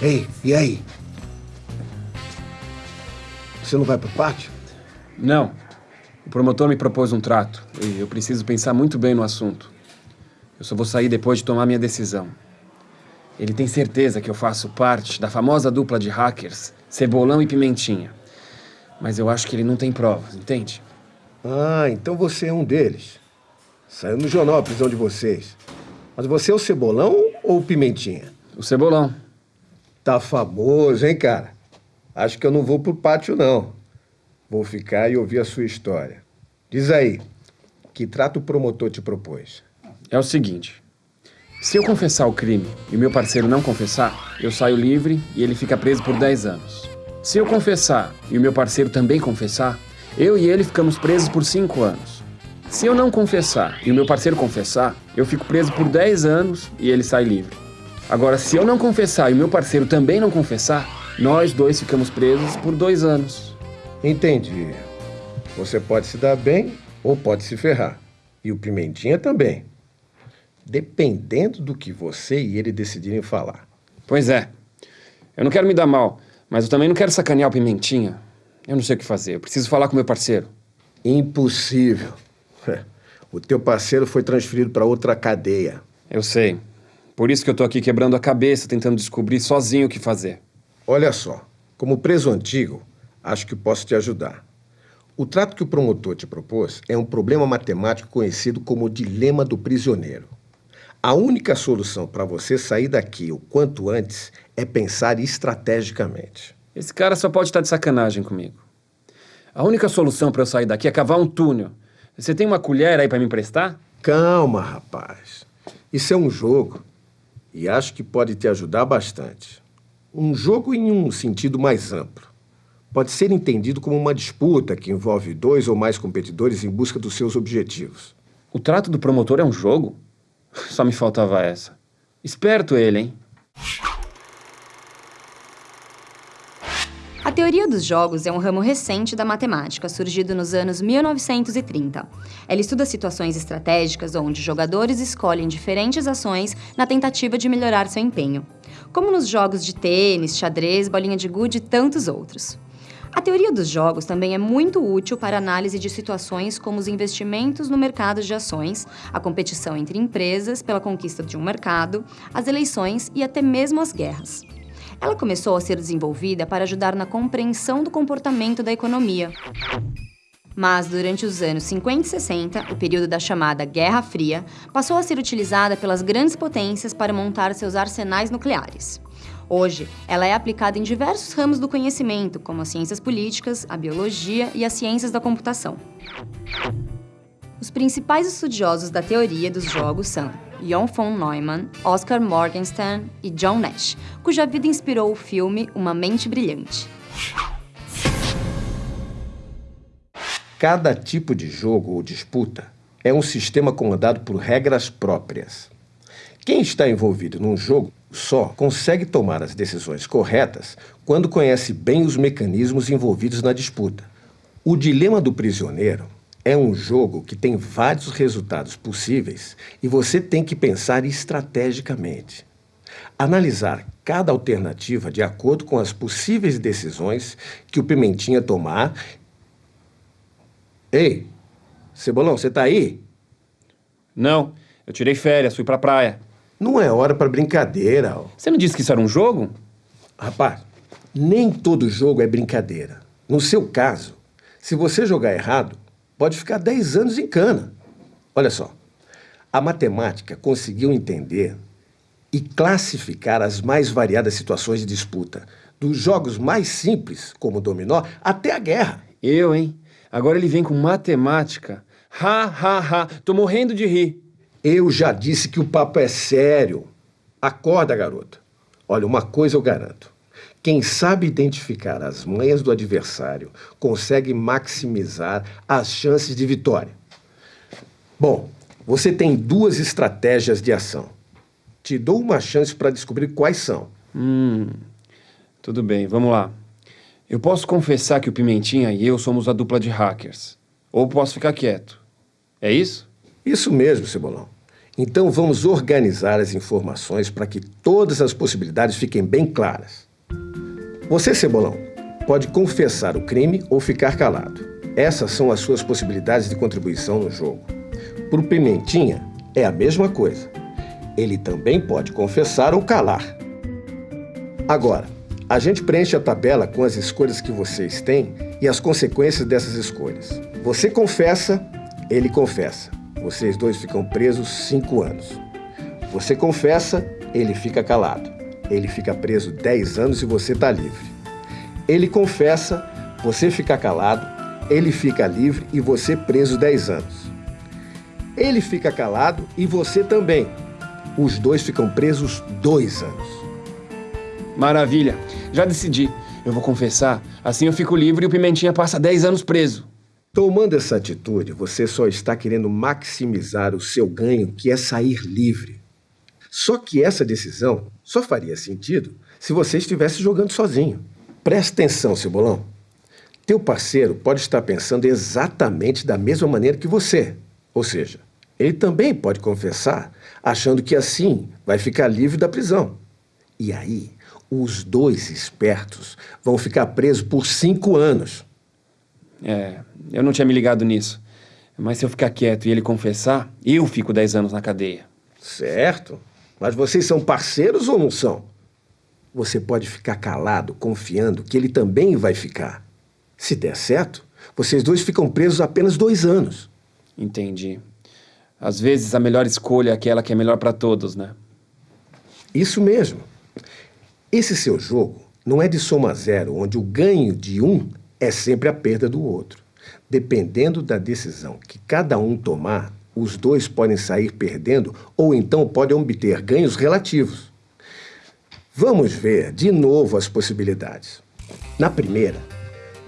Ei, e aí? Você não vai pro pátio? Não. O promotor me propôs um trato e eu preciso pensar muito bem no assunto. Eu só vou sair depois de tomar minha decisão. Ele tem certeza que eu faço parte da famosa dupla de hackers Cebolão e Pimentinha. Mas eu acho que ele não tem provas, entende? Ah, então você é um deles. Saiu no jornal a prisão de vocês. Mas você é o Cebolão ou o Pimentinha? O Cebolão. Tá famoso, hein, cara? Acho que eu não vou pro pátio, não. Vou ficar e ouvir a sua história. Diz aí, que trato o promotor te propôs? É o seguinte. Se eu confessar o crime e o meu parceiro não confessar, eu saio livre e ele fica preso por 10 anos. Se eu confessar e o meu parceiro também confessar, eu e ele ficamos presos por 5 anos. Se eu não confessar e o meu parceiro confessar, eu fico preso por 10 anos e ele sai livre. Agora, se eu não confessar e o meu parceiro também não confessar, nós dois ficamos presos por dois anos. Entendi. Você pode se dar bem ou pode se ferrar. E o Pimentinha também. Dependendo do que você e ele decidirem falar. Pois é. Eu não quero me dar mal, mas eu também não quero sacanear o Pimentinha. Eu não sei o que fazer. Eu preciso falar com meu parceiro. Impossível. O teu parceiro foi transferido para outra cadeia. Eu sei. Por isso que eu tô aqui quebrando a cabeça, tentando descobrir sozinho o que fazer. Olha só, como preso antigo, acho que posso te ajudar. O trato que o promotor te propôs é um problema matemático conhecido como dilema do prisioneiro. A única solução para você sair daqui o quanto antes é pensar estrategicamente. Esse cara só pode estar de sacanagem comigo. A única solução para eu sair daqui é cavar um túnel. Você tem uma colher aí para me emprestar? Calma, rapaz. Isso é um jogo. E acho que pode te ajudar bastante. Um jogo em um sentido mais amplo. Pode ser entendido como uma disputa que envolve dois ou mais competidores em busca dos seus objetivos. O trato do promotor é um jogo? Só me faltava essa. Esperto ele, hein? A teoria dos jogos é um ramo recente da matemática, surgido nos anos 1930. Ela estuda situações estratégicas onde jogadores escolhem diferentes ações na tentativa de melhorar seu empenho, como nos jogos de tênis, xadrez, bolinha de gude e tantos outros. A teoria dos jogos também é muito útil para análise de situações como os investimentos no mercado de ações, a competição entre empresas pela conquista de um mercado, as eleições e até mesmo as guerras. Ela começou a ser desenvolvida para ajudar na compreensão do comportamento da economia. Mas durante os anos 50 e 60, o período da chamada Guerra Fria, passou a ser utilizada pelas grandes potências para montar seus arsenais nucleares. Hoje, ela é aplicada em diversos ramos do conhecimento, como as ciências políticas, a biologia e as ciências da computação. Os principais estudiosos da teoria dos jogos são Jon von Neumann, Oscar Morgenstern e John Nash, cuja vida inspirou o filme Uma Mente Brilhante. Cada tipo de jogo ou disputa é um sistema comandado por regras próprias. Quem está envolvido num jogo só consegue tomar as decisões corretas quando conhece bem os mecanismos envolvidos na disputa. O dilema do prisioneiro é um jogo que tem vários resultados possíveis e você tem que pensar estrategicamente. Analisar cada alternativa de acordo com as possíveis decisões que o Pimentinha tomar. Ei, Cebolão, você tá aí? Não, eu tirei férias, fui pra praia. Não é hora para brincadeira. Ó. Você não disse que isso era um jogo? Rapaz, nem todo jogo é brincadeira. No seu caso, se você jogar errado, pode ficar 10 anos em cana. Olha só, a matemática conseguiu entender e classificar as mais variadas situações de disputa, dos jogos mais simples, como o dominó, até a guerra. Eu, hein? Agora ele vem com matemática. Ha, ha, ha. Tô morrendo de rir. Eu já disse que o papo é sério. Acorda, garota. Olha, uma coisa eu garanto. Quem sabe identificar as manhas do adversário consegue maximizar as chances de vitória. Bom, você tem duas estratégias de ação. Te dou uma chance para descobrir quais são. Hum, tudo bem, vamos lá. Eu posso confessar que o Pimentinha e eu somos a dupla de hackers. Ou posso ficar quieto. É isso? Isso mesmo, Cebolão. Então vamos organizar as informações para que todas as possibilidades fiquem bem claras. Você, Cebolão, pode confessar o crime ou ficar calado. Essas são as suas possibilidades de contribuição no jogo. Para o Pimentinha, é a mesma coisa. Ele também pode confessar ou calar. Agora, a gente preenche a tabela com as escolhas que vocês têm e as consequências dessas escolhas. Você confessa, ele confessa. Vocês dois ficam presos cinco anos. Você confessa, ele fica calado. Ele fica preso 10 anos e você está livre. Ele confessa, você fica calado, ele fica livre e você preso 10 anos. Ele fica calado e você também. Os dois ficam presos dois anos. Maravilha. Já decidi. Eu vou confessar. Assim eu fico livre e o Pimentinha passa 10 anos preso. Tomando essa atitude, você só está querendo maximizar o seu ganho, que é sair livre. Só que essa decisão só faria sentido se você estivesse jogando sozinho. Presta atenção, Cebolão. Teu parceiro pode estar pensando exatamente da mesma maneira que você. Ou seja, ele também pode confessar, achando que assim vai ficar livre da prisão. E aí, os dois espertos vão ficar presos por cinco anos. É, eu não tinha me ligado nisso. Mas se eu ficar quieto e ele confessar, eu fico 10 anos na cadeia. Certo. Mas vocês são parceiros ou não são? Você pode ficar calado, confiando que ele também vai ficar. Se der certo, vocês dois ficam presos apenas dois anos. Entendi. Às vezes a melhor escolha é aquela que é melhor para todos, né? Isso mesmo. Esse seu jogo não é de soma zero, onde o ganho de um é sempre a perda do outro. Dependendo da decisão que cada um tomar, os dois podem sair perdendo ou então podem obter ganhos relativos. Vamos ver de novo as possibilidades. Na primeira,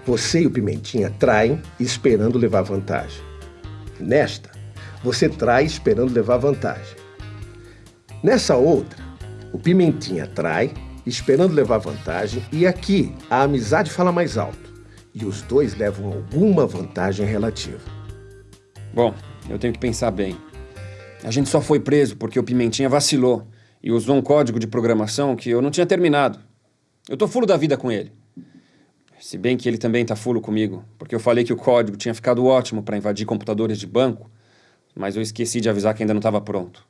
você e o Pimentinha traem esperando levar vantagem. Nesta, você trai esperando levar vantagem. Nessa outra, o Pimentinha trai esperando levar vantagem e aqui a amizade fala mais alto e os dois levam alguma vantagem relativa. Bom, eu tenho que pensar bem. A gente só foi preso porque o Pimentinha vacilou e usou um código de programação que eu não tinha terminado. Eu tô fulo da vida com ele. Se bem que ele também tá fulo comigo, porque eu falei que o código tinha ficado ótimo para invadir computadores de banco, mas eu esqueci de avisar que ainda não estava pronto.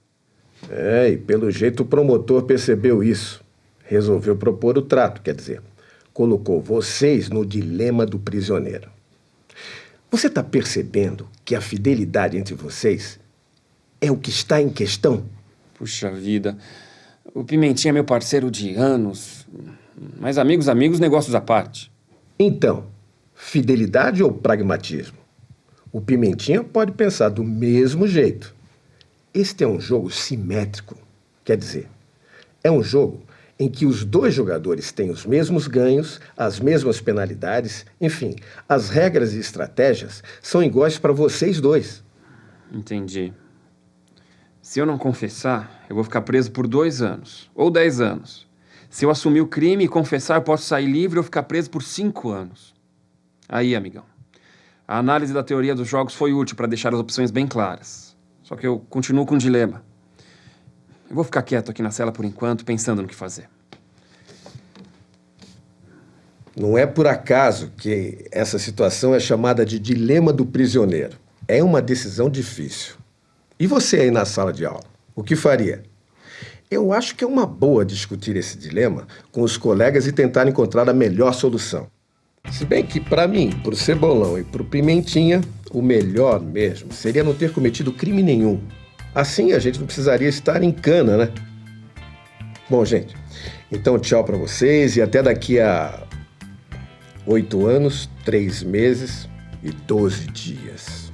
É, e pelo jeito o promotor percebeu isso. Resolveu propor o trato, quer dizer colocou vocês no dilema do prisioneiro. Você está percebendo que a fidelidade entre vocês é o que está em questão? Puxa vida. O Pimentinha é meu parceiro de anos. Mas amigos, amigos, negócios à parte. Então, fidelidade ou pragmatismo? O Pimentinha pode pensar do mesmo jeito. Este é um jogo simétrico. Quer dizer, é um jogo em que os dois jogadores têm os mesmos ganhos, as mesmas penalidades, enfim, as regras e estratégias são iguais para vocês dois. Entendi. Se eu não confessar, eu vou ficar preso por dois anos, ou dez anos. Se eu assumir o crime e confessar, eu posso sair livre ou ficar preso por cinco anos. Aí, amigão, a análise da teoria dos jogos foi útil para deixar as opções bem claras. Só que eu continuo com um dilema. Eu vou ficar quieto aqui na cela por enquanto, pensando no que fazer. Não é por acaso que essa situação é chamada de dilema do prisioneiro. É uma decisão difícil. E você aí na sala de aula, o que faria? Eu acho que é uma boa discutir esse dilema com os colegas e tentar encontrar a melhor solução. Se bem que, para mim, para o Cebolão e para o Pimentinha, o melhor mesmo seria não ter cometido crime nenhum. Assim a gente não precisaria estar em cana, né? Bom, gente, então tchau para vocês e até daqui a oito anos, três meses e doze dias.